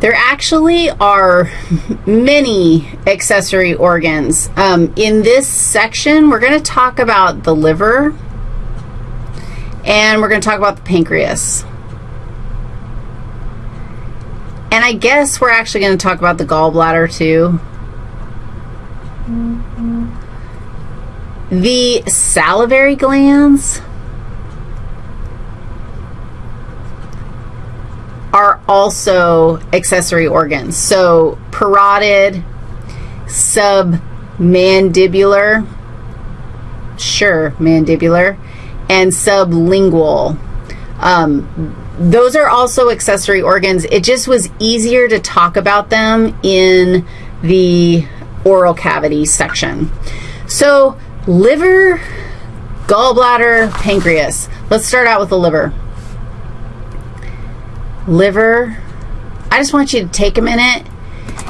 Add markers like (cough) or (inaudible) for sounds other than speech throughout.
There actually are many accessory organs. Um, in this section, we're going to talk about the liver, and we're going to talk about the pancreas. And I guess we're actually going to talk about the gallbladder, too. The salivary glands are also accessory organs. So parotid, submandibular, sure, mandibular, and sublingual. Um, those are also accessory organs. It just was easier to talk about them in the oral cavity section. So liver, gallbladder, pancreas. Let's start out with the liver liver. I just want you to take a minute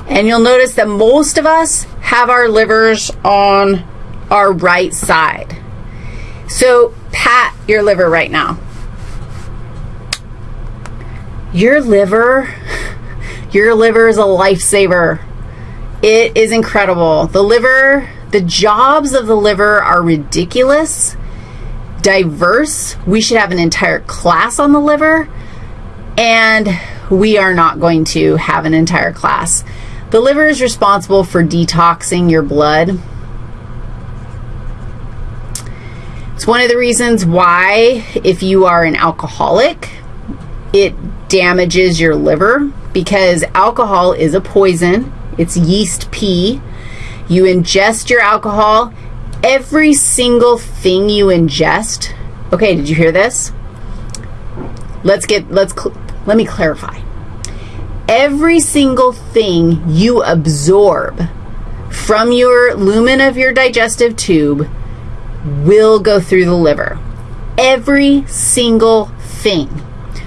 and you'll notice that most of us have our livers on our right side. So pat your liver right now. Your liver, (laughs) your liver is a lifesaver. It is incredible. The liver, the jobs of the liver are ridiculous, diverse. We should have an entire class on the liver and we are not going to have an entire class. The liver is responsible for detoxing your blood. It's one of the reasons why if you are an alcoholic, it damages your liver because alcohol is a poison. It's yeast pee. You ingest your alcohol. Every single thing you ingest, okay, did you hear this? Let's get, let's let me clarify. Every single thing you absorb from your lumen of your digestive tube will go through the liver. Every single thing.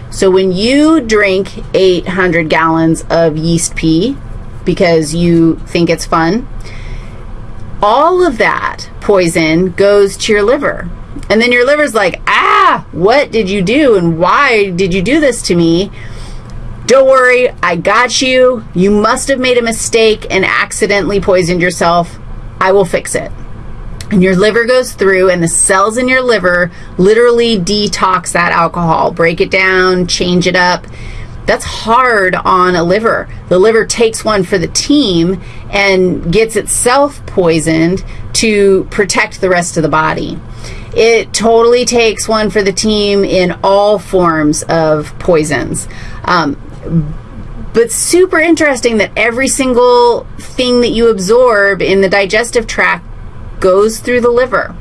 So when you drink 800 gallons of yeast pee because you think it's fun, all of that poison goes to your liver. And then your liver's like, ah, what did you do and why did you do this to me? Don't worry, I got you. You must have made a mistake and accidentally poisoned yourself. I will fix it. And your liver goes through and the cells in your liver literally detox that alcohol, break it down, change it up. That's hard on a liver. The liver takes one for the team and gets itself poisoned to protect the rest of the body. It totally takes one for the team in all forms of poisons. Um, but super interesting that every single thing that you absorb in the digestive tract goes through the liver.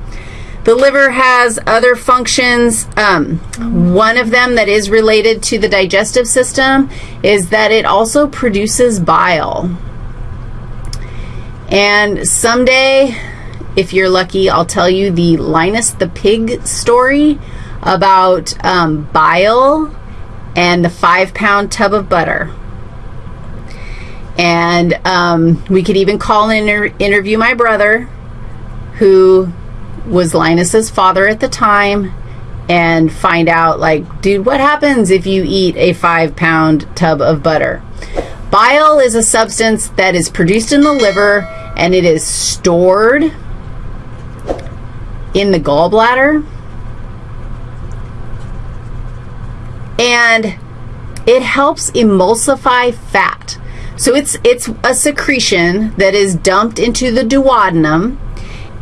The liver has other functions. Um, one of them that is related to the digestive system is that it also produces bile. And someday if you're lucky, I'll tell you the Linus the Pig story about um, bile and the five-pound tub of butter. And um, we could even call and inter interview my brother, who was Linus's father at the time, and find out, like, dude, what happens if you eat a five-pound tub of butter? Bile is a substance that is produced in the liver, and it is stored in the gallbladder. And it helps emulsify fat. So it's, it's a secretion that is dumped into the duodenum.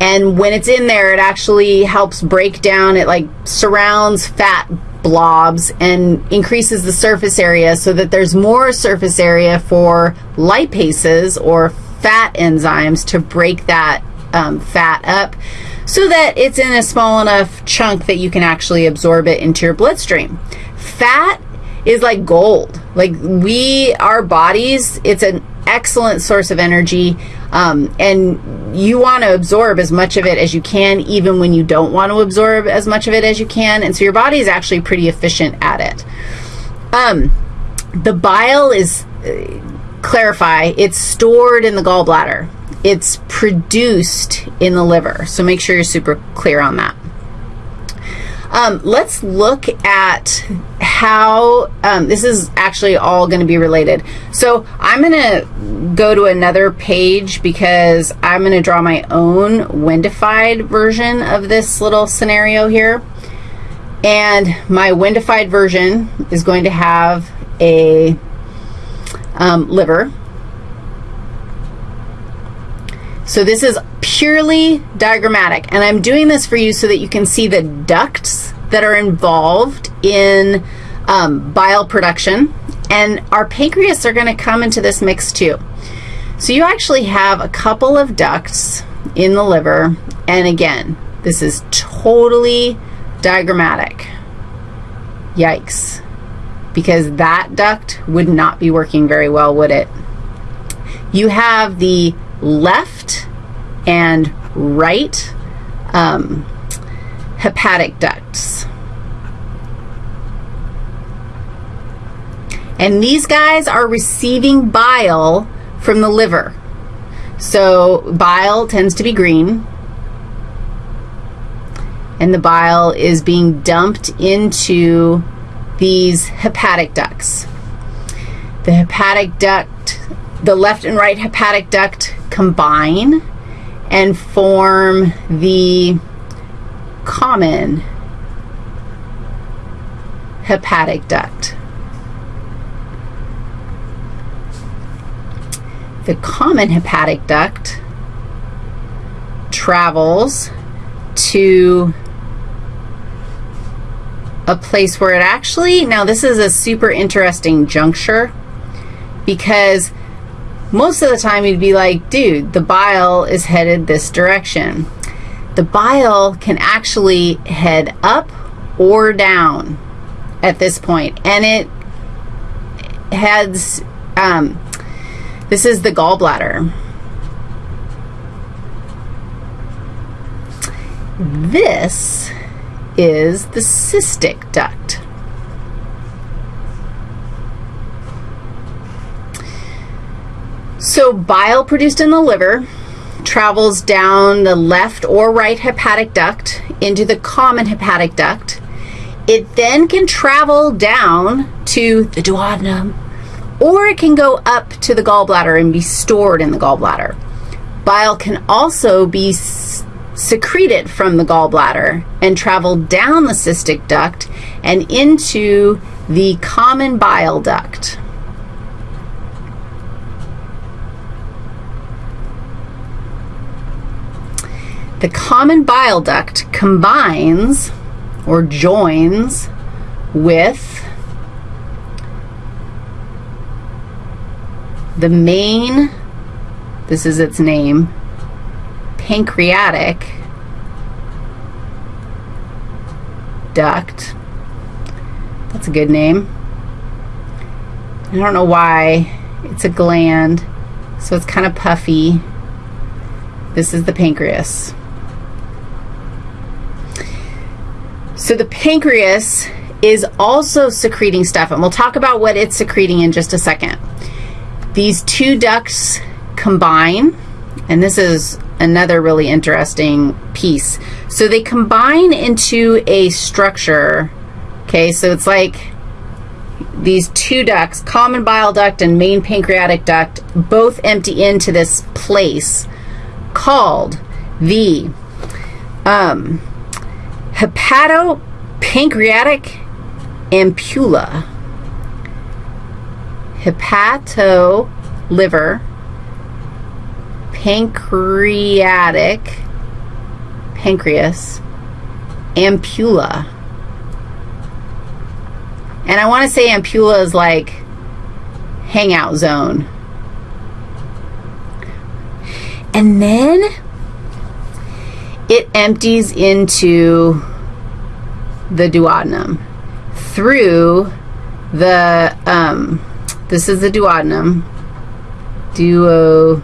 And when it's in there, it actually helps break down, it like surrounds fat blobs and increases the surface area so that there's more surface area for lipases or fat enzymes to break that um, fat up so that it's in a small enough chunk that you can actually absorb it into your bloodstream. Fat is like gold. Like we, our bodies, it's an excellent source of energy, um, and you want to absorb as much of it as you can, even when you don't want to absorb as much of it as you can, and so your body is actually pretty efficient at it. Um, the bile is, uh, clarify, it's stored in the gallbladder it's produced in the liver. So make sure you're super clear on that. Um, let's look at how um, this is actually all going to be related. So I'm going to go to another page because I'm going to draw my own windified version of this little scenario here. And my windified version is going to have a um, liver. So this is purely diagrammatic, and I'm doing this for you so that you can see the ducts that are involved in um, bile production, and our pancreas are going to come into this mix too. So you actually have a couple of ducts in the liver, and again, this is totally diagrammatic. Yikes. Because that duct would not be working very well, would it? You have the left and right um, hepatic ducts. And these guys are receiving bile from the liver. So bile tends to be green, and the bile is being dumped into these hepatic ducts. The hepatic duct, the left and right hepatic duct combine and form the common hepatic duct. The common hepatic duct travels to a place where it actually, now this is a super interesting juncture because most of the time you'd be like, dude, the bile is headed this direction. The bile can actually head up or down at this point, and it heads, um, this is the gallbladder. This is the cystic duct. So bile produced in the liver travels down the left or right hepatic duct into the common hepatic duct. It then can travel down to the duodenum, or it can go up to the gallbladder and be stored in the gallbladder. Bile can also be secreted from the gallbladder and travel down the cystic duct and into the common bile duct. The common bile duct combines or joins with the main, this is its name, pancreatic duct. That's a good name. I don't know why. It's a gland, so it's kind of puffy. This is the pancreas. So the pancreas is also secreting stuff, and we'll talk about what it's secreting in just a second. These two ducts combine, and this is another really interesting piece. So they combine into a structure, okay? So it's like these two ducts, common bile duct and main pancreatic duct, both empty into this place called the um, hepatopancreatic ampulla. Hepato liver pancreatic, pancreas, ampulla. And I want to say ampulla is like hangout zone. And then it empties into the duodenum through the, um, this is the duodenum, duo,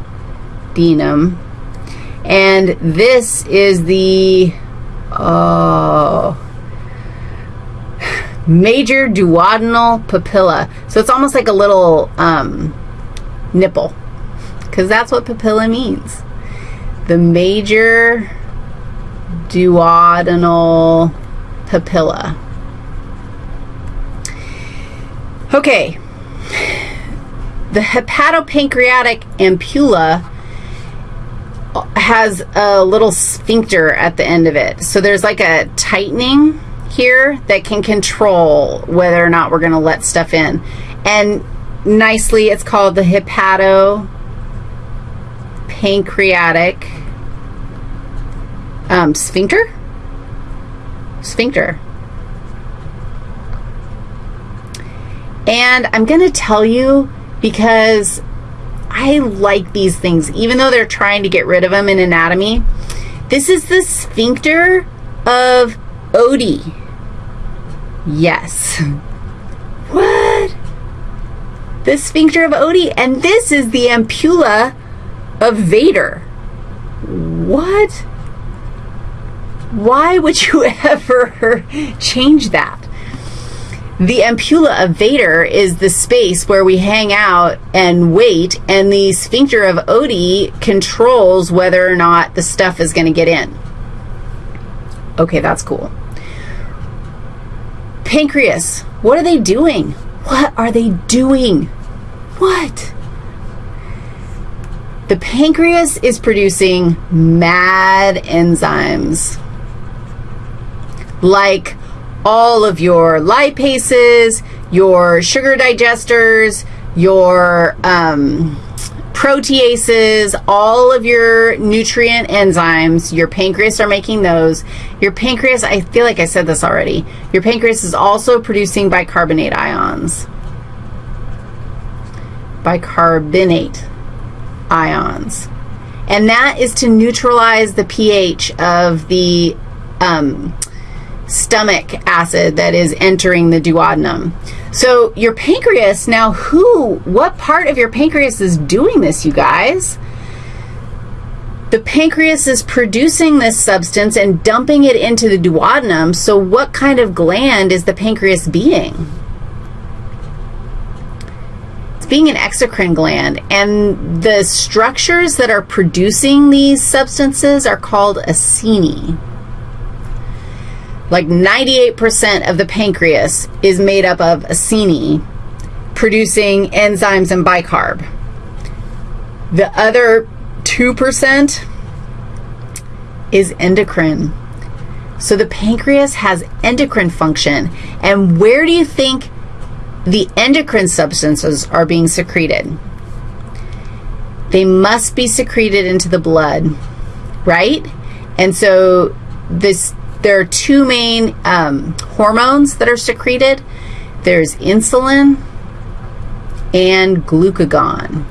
denum. And this is the oh, major duodenal papilla. So it's almost like a little um, nipple because that's what papilla means. The major duodenal papilla. Okay. The hepatopancreatic ampulla has a little sphincter at the end of it. So there's like a tightening here that can control whether or not we're going to let stuff in. And nicely, it's called the hepatopancreatic um, sphincter? Sphincter. And I'm going to tell you because I like these things, even though they're trying to get rid of them in anatomy. This is the sphincter of Oddi. Yes. (laughs) What? The sphincter of Oddi, and this is the ampulla of Vater. What? Why would you (laughs) ever change that? The ampulla of Vater is the space where we hang out and wait, and the sphincter of Oddi controls whether or not the stuff is going to get in. Okay, that's cool. Pancreas, what are they doing? What are they doing? What? The pancreas is producing mad enzymes like all of your lipases, your sugar digesters, your um, proteases, all of your nutrient enzymes, your pancreas are making those. Your pancreas, I feel like I said this already, your pancreas is also producing bicarbonate ions. Bicarbonate ions. And that is to neutralize the pH of the um, stomach acid that is entering the duodenum. So your pancreas, now who, what part of your pancreas is doing this, you guys? The pancreas is producing this substance and dumping it into the duodenum, so what kind of gland is the pancreas being? It's being an exocrine gland, and the structures that are producing these substances are called acini like 98% of the pancreas is made up of acini, producing enzymes and bicarb. The other 2% is endocrine. So the pancreas has endocrine function. And where do you think the endocrine substances are being secreted? They must be secreted into the blood, right? And so this there are two main um, hormones that are secreted. There's insulin and glucagon.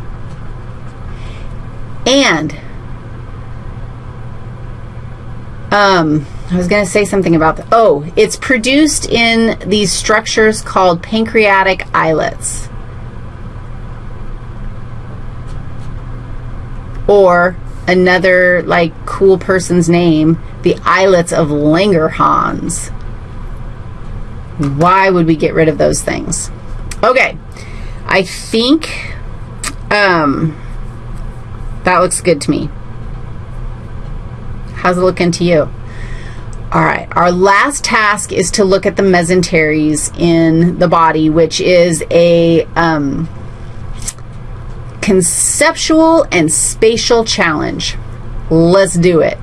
And um, I was going to say something about the, oh, it's produced in these structures called pancreatic islets. Or another like cool person's name, the islets of Langerhans. Why would we get rid of those things? Okay, I think um, that looks good to me. How's it looking to you? All right, our last task is to look at the mesenteries in the body, which is a um, conceptual and spatial challenge. Let's do it.